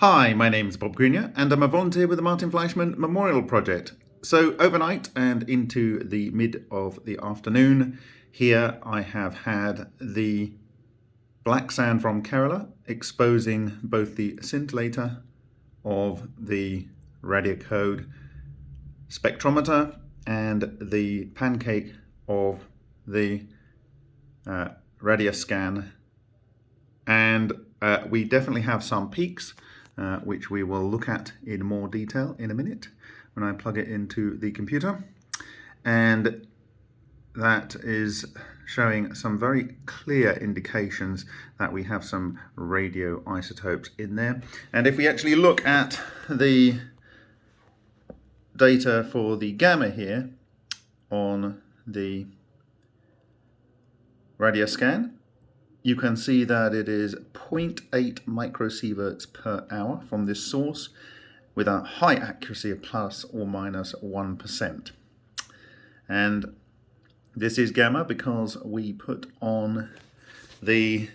Hi, my name is Bob Greenyer and I'm a volunteer with the Martin Fleischmann Memorial Project. So overnight and into the mid of the afternoon, here I have had the black sand from Kerala exposing both the scintillator of the RadiaCode spectrometer and the pancake of the uh, Radioscan and uh, we definitely have some peaks uh, which we will look at in more detail in a minute when I plug it into the computer. And that is showing some very clear indications that we have some radioisotopes in there. And if we actually look at the data for the gamma here on the radioscan you can see that it is 0.8 microsieverts per hour from this source with a high accuracy of plus or minus 1. And this is gamma because we put on the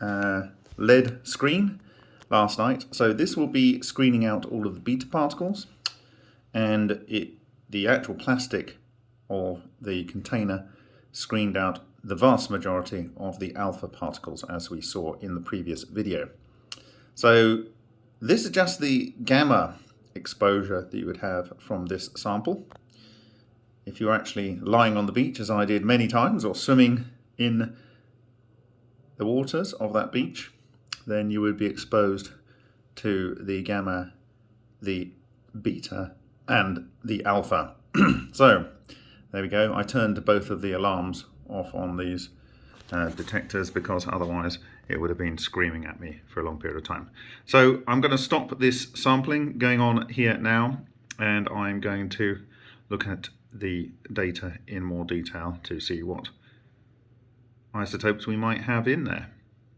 uh, lead screen last night. So this will be screening out all of the beta particles and it, the actual plastic of the container screened out the vast majority of the alpha particles as we saw in the previous video. So this is just the gamma exposure that you would have from this sample. If you're actually lying on the beach as I did many times or swimming in the waters of that beach then you would be exposed to the gamma, the beta and the alpha. so there we go. I turned both of the alarms off on these uh, detectors because otherwise it would have been screaming at me for a long period of time. So I'm going to stop this sampling going on here now and I'm going to look at the data in more detail to see what isotopes we might have in there.